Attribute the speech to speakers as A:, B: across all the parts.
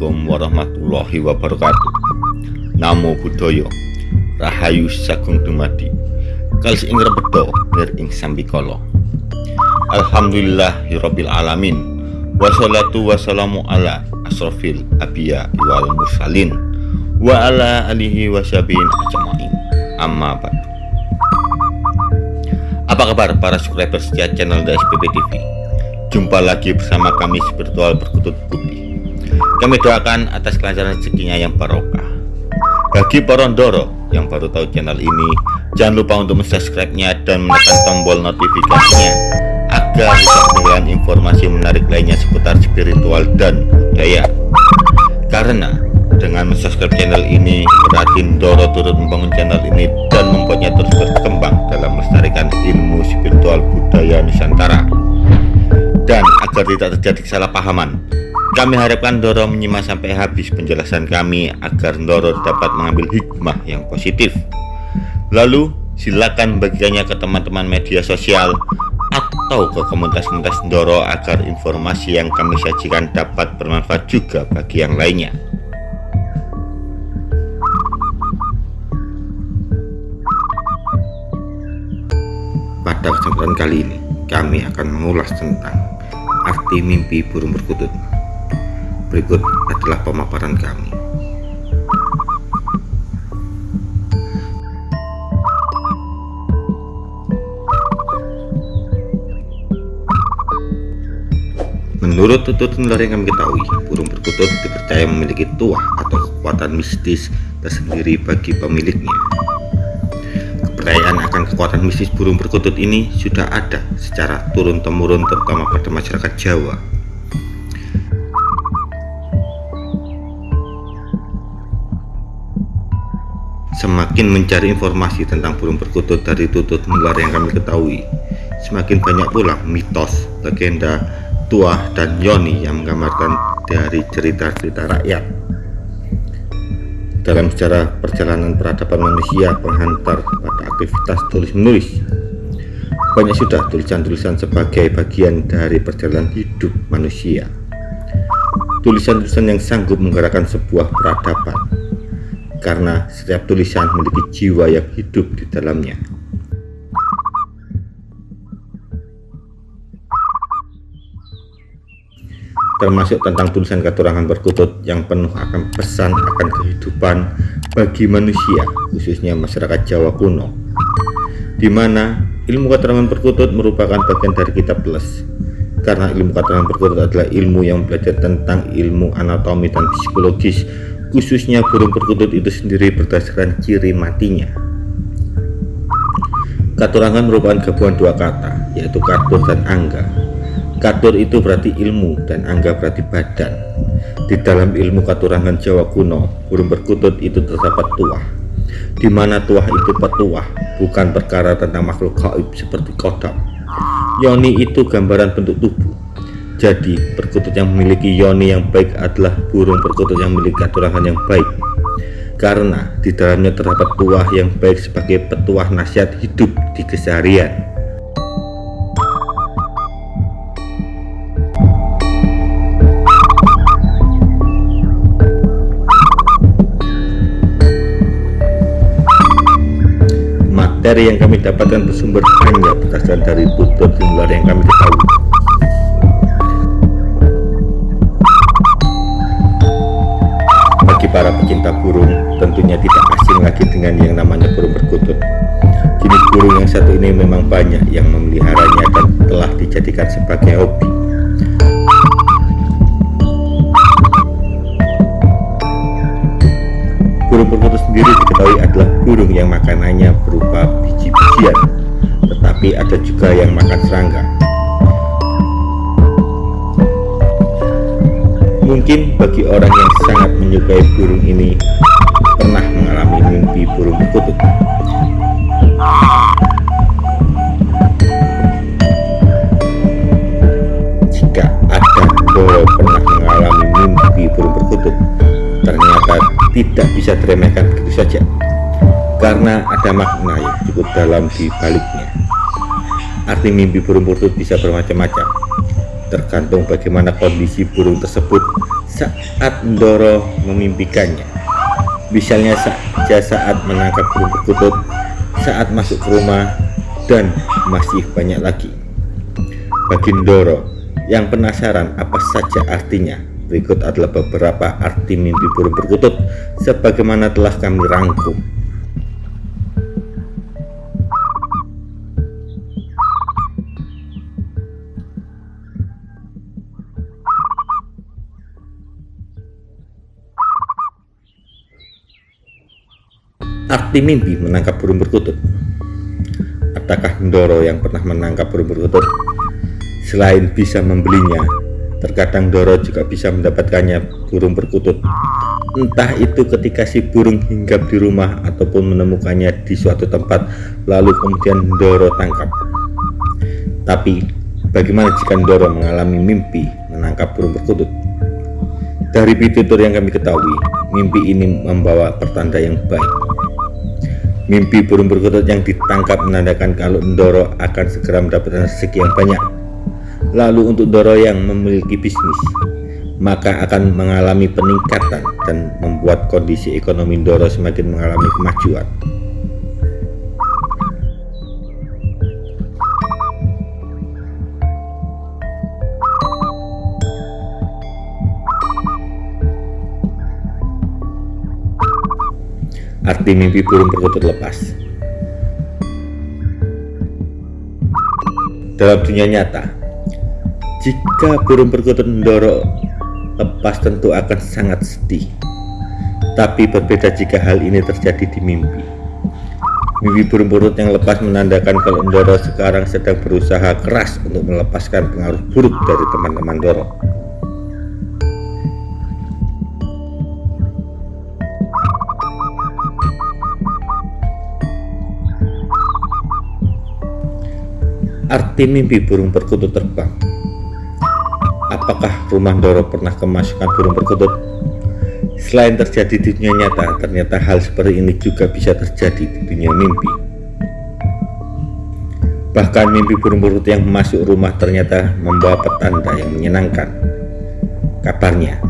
A: Assalamualaikum warahmatullahi wabarakatuh. Namo Buddhaya. Rahayu Sagung Dumadi. Kalis ing rebedo nir ing sambikala. Alhamdulillahirabbil alamin. Wassalatu wassalamu ala asrofil abiya wal mursalin. Wa ala alihi wasyabihin ajma'in. Amma ba'du. Apa kabar para subscriber setia channel DSPP TV? Jumpa lagi bersama kami spiritual berkutut putih Kami doakan atas kelancaran rezekinya yang barokah. Bagi porondoro yang baru tahu channel ini Jangan lupa untuk subscribe-nya dan menekan tombol notifikasinya Agar bisa ketinggalan informasi menarik lainnya seputar spiritual dan budaya. Karena dengan subscribe channel ini berarti Doro turut membangun channel ini dan membuatnya terus berkembang dalam melestarikan ilmu spiritual budaya Nusantara. Dan agar tidak terjadi kesalahpahaman kami harapkan Doro menyimak sampai habis penjelasan kami agar Doro dapat mengambil hikmah yang positif lalu silakan bagikannya ke teman-teman media sosial atau ke komunitas-komunitas Doro agar informasi yang kami sajikan dapat bermanfaat juga bagi yang lainnya pada kesempatan kali ini kami akan mengulas tentang arti mimpi burung perkutut. Berikut adalah pemaparan kami. Menurut tututan yang kami ketahui, burung perkutut dipercaya memiliki tuah atau kekuatan mistis tersendiri bagi pemiliknya. Kepercayaan akan kekuatan mistis burung perkutut ini sudah ada secara turun-temurun terutama pada masyarakat Jawa. Semakin mencari informasi tentang burung perkutut dari tutut nular yang kami ketahui, semakin banyak pula mitos, legenda, tuah, dan yoni yang menggambarkan dari cerita-cerita rakyat dalam sejarah perjalanan peradaban manusia penghantar pada aktivitas tulis-menulis. Banyak sudah tulisan-tulisan sebagai bagian dari perjalanan hidup manusia. Tulisan-tulisan yang sanggup menggerakkan sebuah peradaban, karena setiap tulisan memiliki jiwa yang hidup di dalamnya. termasuk tentang tulisan keturangan berkutut yang penuh akan pesan akan kehidupan bagi manusia, khususnya masyarakat Jawa kuno, di mana ilmu keterangan berkutut merupakan bagian dari kitab les. Karena ilmu keterangan berkutut adalah ilmu yang belajar tentang ilmu anatomi dan psikologis, khususnya burung perkutut itu sendiri berdasarkan ciri matinya. Katurangan merupakan gabungan dua kata, yaitu katur dan angga Katur itu berarti ilmu dan angga berarti badan. Di dalam ilmu katurangan Jawa kuno, burung perkutut itu terdapat tuah. Di mana tuah itu petuah, bukan perkara tentang makhluk gaib seperti kodam. Yoni itu gambaran bentuk tubuh. Jadi, perkutut yang memiliki yoni yang baik adalah burung perkutut yang memiliki katurangan yang baik. Karena di dalamnya terdapat tuah yang baik sebagai petuah nasihat hidup di keseharian. Dari yang kami dapatkan bersumber hanya berdasarkan dari tutur jumlah yang kami ketahui. Para pecinta burung, tentunya tidak asing lagi dengan yang namanya burung perkutut. Jenis burung yang satu ini memang banyak yang memeliharanya dan telah dijadikan sebagai hobi. Burung perkutut sendiri diketahui adalah burung yang makanannya berupa biji-bijian, tetapi ada juga yang makan serangga. Mungkin bagi orang yang sangat menyukai burung ini pernah mengalami mimpi burung perkutut. Jika ada Doro pernah mengalami mimpi burung perkutut, ternyata tidak bisa diremehkan begitu saja karena ada makna yang cukup dalam di baliknya arti mimpi burung perkutut bisa bermacam-macam tergantung bagaimana kondisi burung tersebut saat Ndoro memimpikannya. Misalnya saja saat menangkap burung perkutut, saat masuk ke rumah, dan masih banyak lagi. Bagi Ndoro yang penasaran apa saja artinya, berikut adalah beberapa arti mimpi burung perkutut sebagaimana telah kami rangkum. Arti mimpi menangkap burung perkutut Apakah Ndoro yang pernah menangkap burung perkutut? Selain bisa membelinya, terkadang Ndoro juga bisa mendapatkannya burung perkutut Entah itu ketika si burung hinggap di rumah ataupun menemukannya di suatu tempat lalu kemudian Ndoro tangkap Tapi bagaimana jika Ndoro mengalami mimpi menangkap burung perkutut? Dari pitutur yang kami ketahui, mimpi ini membawa pertanda yang baik Mimpi burung perkutut yang ditangkap menandakan kalau Ndoro akan segera mendapatkan rezeki yang banyak. Lalu untuk Ndoro yang memiliki bisnis, maka akan mengalami peningkatan dan membuat kondisi ekonomi Ndoro semakin mengalami kemajuan. Arti mimpi burung perkutut lepas Dalam dunia nyata Jika burung perkutut mendorong lepas tentu akan sangat sedih. Tapi berbeda jika hal ini terjadi di mimpi. Mimpi burung perkutut yang lepas menandakan kalau Ndoro sekarang sedang berusaha keras untuk melepaskan pengaruh buruk dari teman-teman Ndoro Arti mimpi burung perkutut terbang Apakah rumah Doro pernah kemasukan burung perkutut? Selain terjadi di dunia nyata, ternyata hal seperti ini juga bisa terjadi di dunia mimpi. Bahkan mimpi burung perkutut yang masuk rumah ternyata membawa petanda yang menyenangkan. Kabarnya,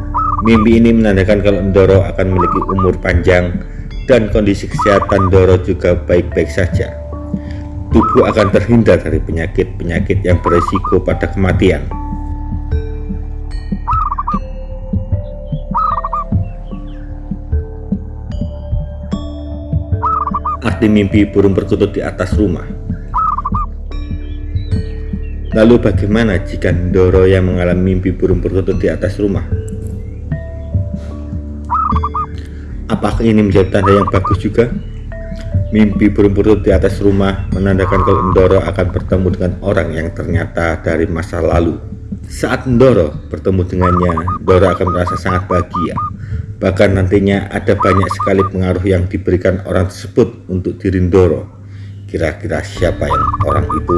A: mimpi ini menandakan kalau Doro akan memiliki umur panjang dan kondisi kesehatan Doro juga baik-baik saja tubuh akan terhindar dari penyakit-penyakit yang beresiko pada kematian. Arti mimpi burung perkutut di atas rumah Lalu bagaimana jika Ndoro yang mengalami mimpi burung perkutut di atas rumah? Apakah ini menjadi tanda yang bagus juga? Mimpi burung perut di atas rumah menandakan kalau Ndoro akan bertemu dengan orang yang ternyata dari masa lalu. Saat Ndoro bertemu dengannya, Ndoro akan merasa sangat bahagia. Bahkan nantinya ada banyak sekali pengaruh yang diberikan orang tersebut untuk diri Ndoro. Kira-kira siapa yang orang itu?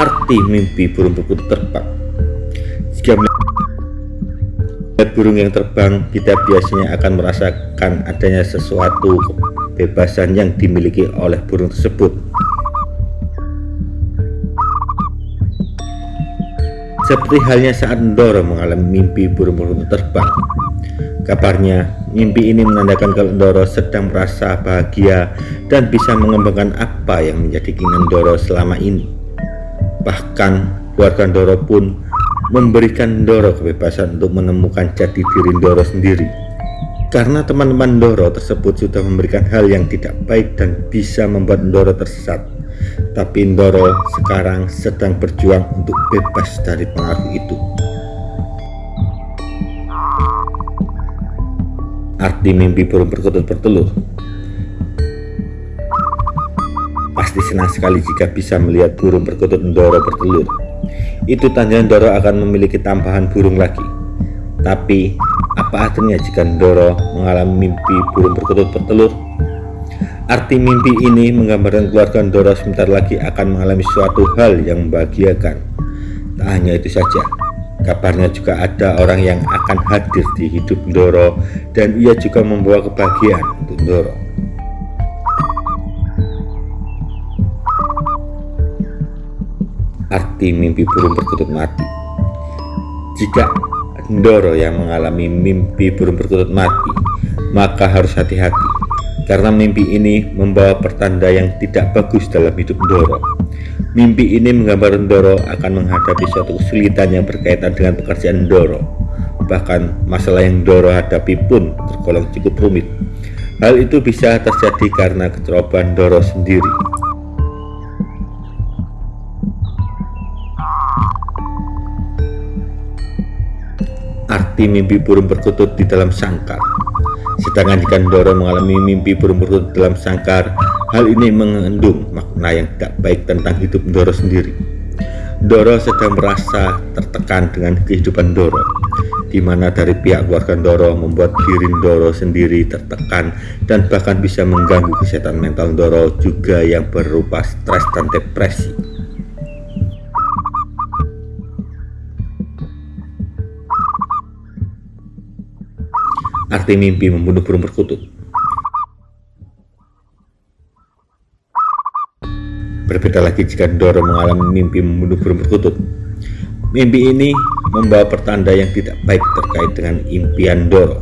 A: Arti mimpi burung perkutut terbang Jika burung yang terbang kita biasanya akan merasakan adanya sesuatu kebebasan yang dimiliki oleh burung tersebut. Seperti halnya saat Ndoro mengalami mimpi burung-burung terbang. Kabarnya mimpi ini menandakan kalau Ndoro sedang merasa bahagia dan bisa mengembangkan apa yang menjadi keinginan Ndoro selama ini. Bahkan keluarga Ndoro pun memberikan Doro kebebasan untuk menemukan jati diri Doro sendiri. Karena teman-teman Doro tersebut sudah memberikan hal yang tidak baik dan bisa membuat Doro tersesat. Tapi Doro sekarang sedang berjuang untuk bebas dari pengaruh itu. Arti mimpi burung perkutut bertelur. Pasti senang sekali jika bisa melihat burung perkutut Ndoro bertelur itu tanda Ndoro akan memiliki tambahan burung lagi. Tapi, apa artinya jika Ndoro mengalami mimpi burung perkutut bertelur? Arti mimpi ini menggambarkan keluarga Ndoro sebentar lagi akan mengalami suatu hal yang membahagiakan. Tak hanya itu saja, kabarnya juga ada orang yang akan hadir di hidup Ndoro dan ia juga membawa kebahagiaan untuk Ndoro. Arti mimpi burung perkutut mati. Jika Ndoro yang mengalami mimpi burung perkutut mati Maka harus hati-hati. Karena mimpi ini membawa pertanda yang tidak bagus dalam hidup Ndoro. Mimpi ini menggambar Ndoro akan menghadapi suatu kesulitan yang berkaitan dengan pekerjaan Ndoro. Bahkan masalah yang Ndoro hadapi pun tergolong cukup rumit. Hal itu bisa terjadi karena kecerobohan Doro sendiri. Arti mimpi burung perkutut di dalam sangkar Sedangkan jika Doro mengalami mimpi burung perkutut dalam sangkar Hal ini mengandung makna yang tidak baik tentang hidup Doro sendiri Doro sedang merasa tertekan dengan kehidupan Doro di mana dari pihak keluarga Doro membuat diri Doro sendiri tertekan dan bahkan bisa mengganggu kesehatan mental Doro juga yang berupa stres dan depresi. Arti mimpi membunuh burung perkutut Berbeda lagi jika Doro mengalami mimpi membunuh burung perkutut. Mimpi ini membawa pertanda yang tidak baik terkait dengan impian Doro.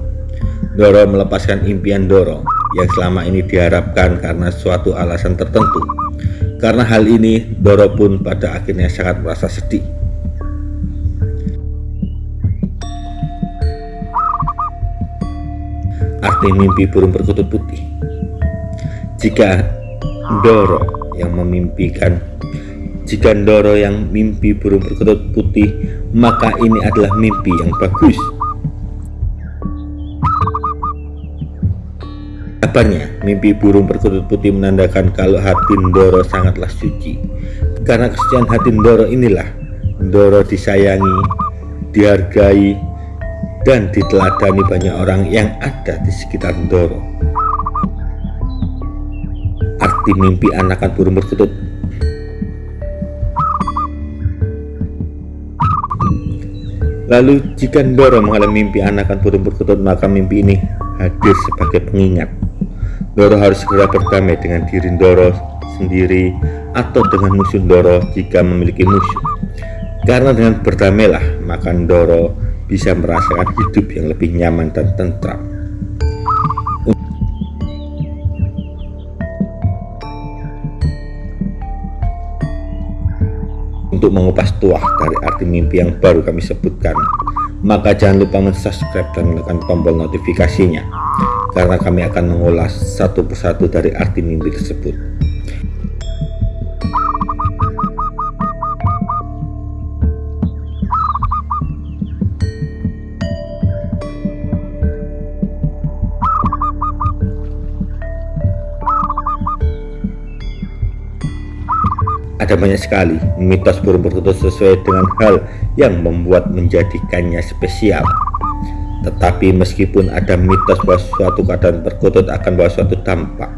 A: Doro melepaskan impian Doro yang selama ini diharapkan karena suatu alasan tertentu. Karena hal ini, Doro pun pada akhirnya sangat merasa sedih. Arti mimpi burung perkutut putih Jika Doro yang memimpikan jika Ndoro yang mimpi burung perkutut putih, maka ini adalah mimpi yang bagus. Kabarnya, mimpi burung perkutut putih menandakan kalau hati Ndoro sangatlah suci. Karena kesucian hati Ndoro inilah Ndoro disayangi, dihargai, dan diteladani banyak orang yang ada di sekitar Ndoro. Arti mimpi anakan burung perkutut Lalu jika Doro mengalami mimpi anakan burung perkutut maka mimpi ini hadir sebagai pengingat. Doro harus segera berdamai dengan diri Doro sendiri atau dengan musuh Doro jika memiliki musuh. Karena dengan berdamailah maka Doro bisa merasakan hidup yang lebih nyaman dan tentram. Untuk mengupas tuah dari arti mimpi yang baru kami sebutkan, maka jangan lupa subscribe dan menekan tombol notifikasinya, karena kami akan mengulas satu persatu dari arti mimpi tersebut. Ada banyak sekali mitos burung perkutut sesuai dengan hal yang membuat menjadikannya spesial. Tetapi meskipun ada mitos bahwa suatu keadaan perkutut akan bawa suatu dampak,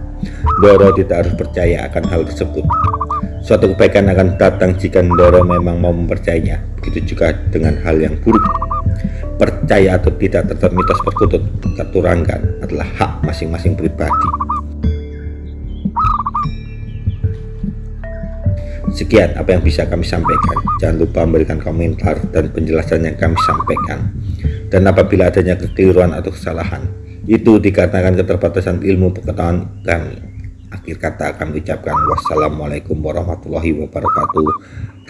A: Doro tidak harus percaya akan hal tersebut. Suatu kebaikan akan datang jika Doro memang mau mempercayainya. Begitu juga dengan hal yang buruk. Percaya atau tidak terhadap mitos perkutut, keturangan adalah hak masing-masing pribadi. Sekian apa yang bisa kami sampaikan. Jangan lupa memberikan komentar dan penjelasan yang kami sampaikan. Dan apabila adanya kekeliruan atau kesalahan, itu dikarenakan keterbatasan ilmu pengetahuan kami. Akhir kata kami ucapkan wassalamualaikum warahmatullahi wabarakatuh.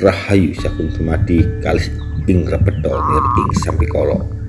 A: Rahayu sakun tumadi kalis ing rebedo nir ing sampikolo.